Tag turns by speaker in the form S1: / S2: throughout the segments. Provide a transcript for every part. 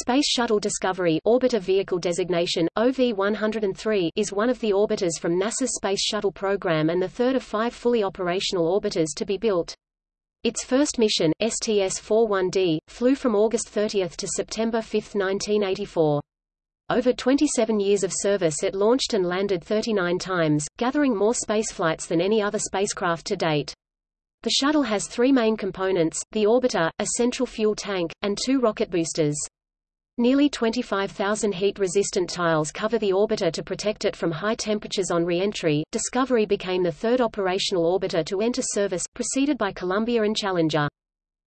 S1: Space Shuttle Discovery Orbiter Vehicle Designation, OV-103 is one of the orbiters from NASA's Space Shuttle program and the third of five fully operational orbiters to be built. Its first mission, STS-41D, flew from August 30 to September 5, 1984. Over 27 years of service it launched and landed 39 times, gathering more spaceflights than any other spacecraft to date. The shuttle has three main components, the orbiter, a central fuel tank, and two rocket boosters. Nearly 25,000 heat-resistant tiles cover the orbiter to protect it from high temperatures on re-entry. Discovery became the third operational orbiter to enter service, preceded by Columbia and Challenger.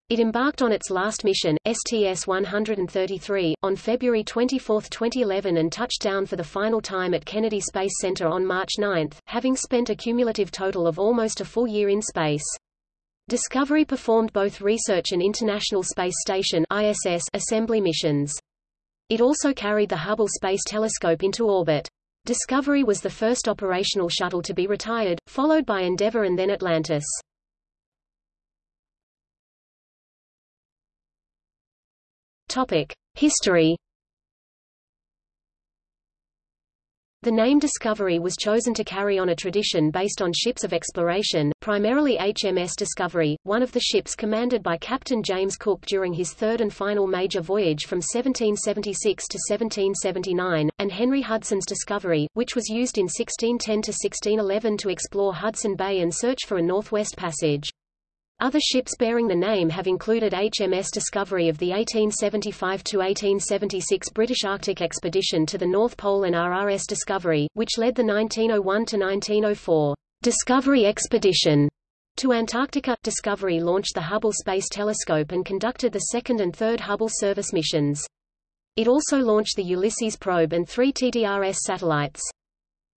S1: It embarked on its last mission, STS-133, on February 24, 2011 and touched down for the final time at Kennedy Space Center on March 9, having spent a cumulative total of almost a full year in space. Discovery performed both research and International Space Station ISS assembly missions. It also carried the Hubble Space Telescope into orbit. Discovery was the first operational shuttle to be retired, followed by Endeavour and then Atlantis. History The name Discovery was chosen to carry on a tradition based on ships of exploration, primarily HMS Discovery, one of the ships commanded by Captain James Cook during his third and final major voyage from 1776 to 1779, and Henry Hudson's Discovery, which was used in 1610 to 1611 to explore Hudson Bay and search for a northwest passage. Other ships bearing the name have included HMS Discovery of the 1875–1876 British Arctic expedition to the North Pole and RRS Discovery, which led the 1901–1904 Discovery Expedition to Antarctica. Discovery launched the Hubble Space Telescope and conducted the second and third Hubble service missions. It also launched the Ulysses probe and three TDRS satellites.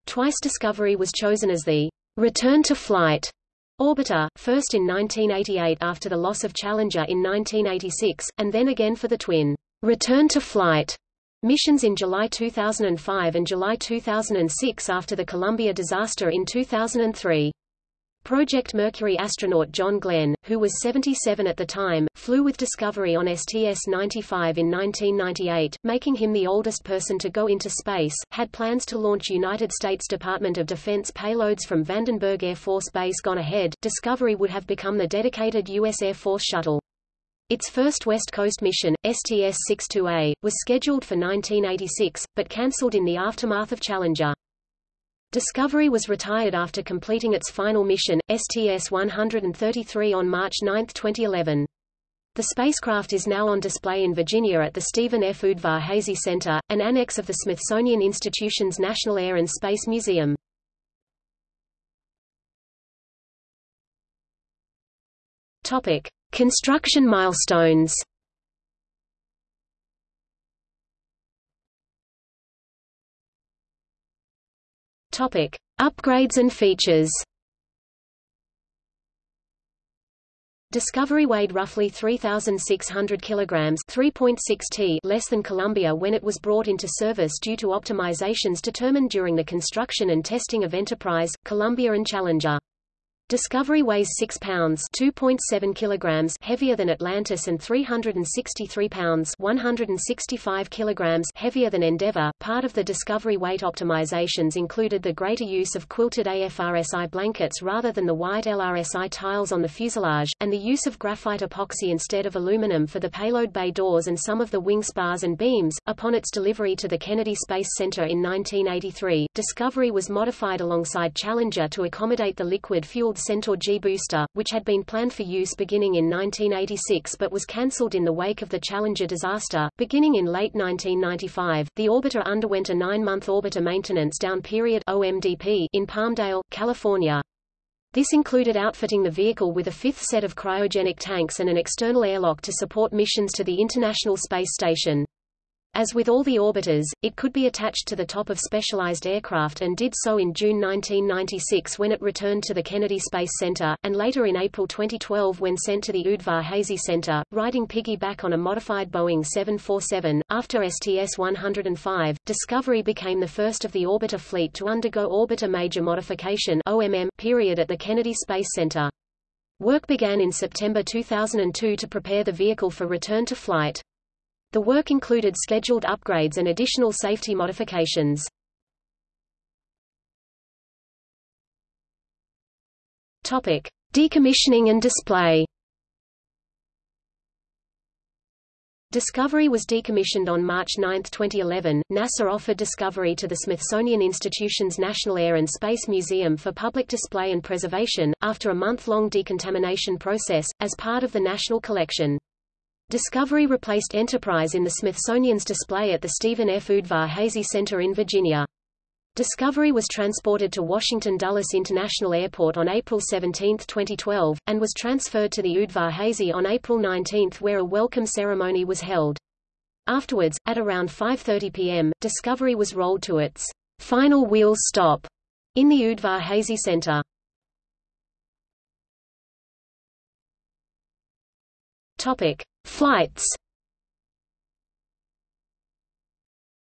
S1: Twice Discovery was chosen as the return to flight Orbiter, first in 1988 after the loss of Challenger in 1986, and then again for the twin return to flight missions in July 2005 and July 2006 after the Columbia disaster in 2003. Project Mercury astronaut John Glenn, who was 77 at the time, flew with Discovery on STS-95 in 1998, making him the oldest person to go into space, had plans to launch United States Department of Defense payloads from Vandenberg Air Force Base gone ahead, Discovery would have become the dedicated U.S. Air Force shuttle. Its first West Coast mission, STS-62A, was scheduled for 1986, but cancelled in the aftermath of Challenger. Discovery was retired after completing its final mission, STS-133 on March 9, 2011. The spacecraft is now on display in Virginia at the Stephen F. Udvar-Hazy Center, an annex of the Smithsonian Institution's National Air and Space Museum. Topic: Construction milestones. Topic: Upgrades and features. Discovery weighed roughly 3,600 kilograms (3.6 t) less than Columbia when it was brought into service due to optimizations determined during the construction and testing of Enterprise, Columbia and Challenger. Discovery weighs 6 pounds 2.7 kilograms heavier than Atlantis and 363 pounds 165 kilograms heavier than Endeavour. Part of the Discovery weight optimizations included the greater use of quilted AFRSI blankets rather than the white LRSI tiles on the fuselage, and the use of graphite epoxy instead of aluminum for the payload bay doors and some of the wing spars and beams. Upon its delivery to the Kennedy Space Center in 1983, Discovery was modified alongside Challenger to accommodate the liquid-fueled Centaur G booster, which had been planned for use beginning in 1986 but was cancelled in the wake of the Challenger disaster. Beginning in late 1995, the orbiter underwent a nine-month orbiter maintenance down period OMDP in Palmdale, California. This included outfitting the vehicle with a fifth set of cryogenic tanks and an external airlock to support missions to the International Space Station. As with all the orbiters, it could be attached to the top of specialized aircraft and did so in June 1996 when it returned to the Kennedy Space Center, and later in April 2012 when sent to the Udvar-Hazy Center, riding piggyback on a modified Boeing 747. After STS-105, Discovery became the first of the orbiter fleet to undergo Orbiter Major Modification OMM period at the Kennedy Space Center. Work began in September 2002 to prepare the vehicle for return to flight. The work included scheduled upgrades and additional safety modifications. Topic: Decommissioning and display. Discovery was decommissioned on March 9, 2011. NASA offered Discovery to the Smithsonian Institution's National Air and Space Museum for public display and preservation, after a month-long decontamination process, as part of the National Collection. Discovery replaced Enterprise in the Smithsonian's display at the Stephen F. Udvar-Hazy Center in Virginia. Discovery was transported to Washington Dulles International Airport on April 17, 2012, and was transferred to the Udvar-Hazy on April 19 where a welcome ceremony was held. Afterwards, at around 5.30 p.m., Discovery was rolled to its final wheel stop in the Udvar-Hazy Center. Topic. Flights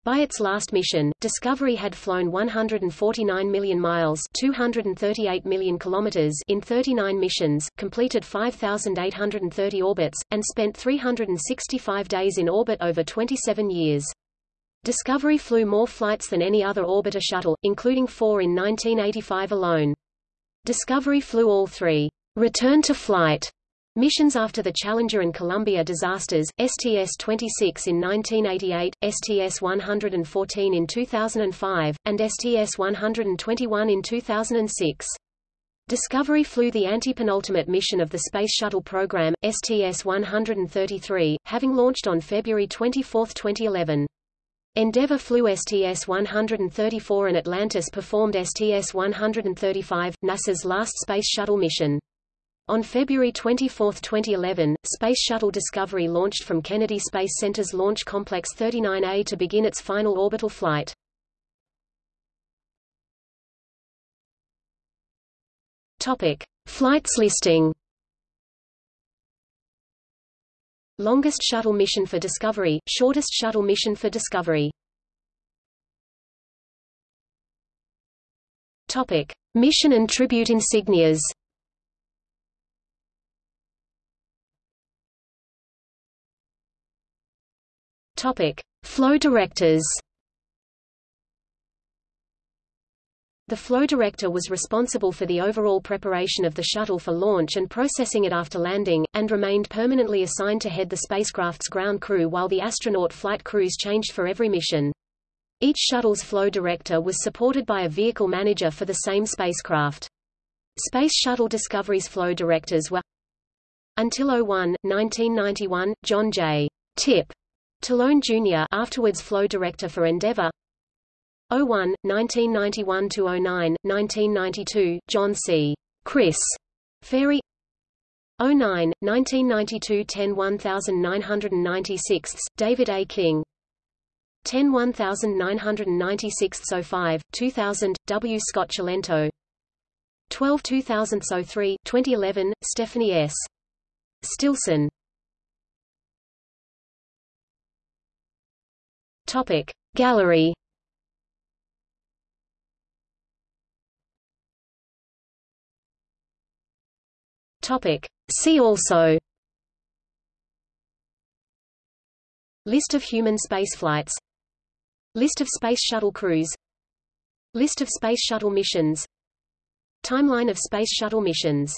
S1: By its last mission, Discovery had flown 149 million miles 238 million kilometers in 39 missions, completed 5,830 orbits, and spent 365 days in orbit over 27 years. Discovery flew more flights than any other orbiter shuttle, including four in 1985 alone. Discovery flew all three return to flight Missions after the Challenger and Columbia disasters, STS-26 in 1988, STS-114 in 2005, and STS-121 in 2006. Discovery flew the antepenultimate mission of the Space Shuttle program, STS-133, having launched on February 24, 2011. Endeavour flew STS-134 and Atlantis performed STS-135, NASA's last Space Shuttle mission. On February 24, 2011, Space Shuttle Discovery launched from Kennedy Space Center's Launch Complex 39A to begin its final orbital flight. Topic: Flights listing. Longest shuttle mission for Discovery, shortest shuttle mission for Discovery. Topic: Mission and tribute insignias. Topic: Flow directors. The flow director was responsible for the overall preparation of the shuttle for launch and processing it after landing, and remained permanently assigned to head the spacecraft's ground crew while the astronaut flight crews changed for every mission. Each shuttle's flow director was supported by a vehicle manager for the same spacecraft. Space Shuttle Discovery's flow directors were Until 01, 1991, John J. Tip Talone Jr. afterwards flow director for Endeavour 01, 1991–09, 1992, John C. Chris Ferry 09, 1992–10 1996, David A. King 10 1996 05, 2000, W. Scott Cilento 12 2003, 2011, Stephanie S. Stilson Topic. Gallery. Topic. See also. List of human spaceflights List of Space Shuttle crews. List of Space Shuttle missions. Timeline of Space Shuttle missions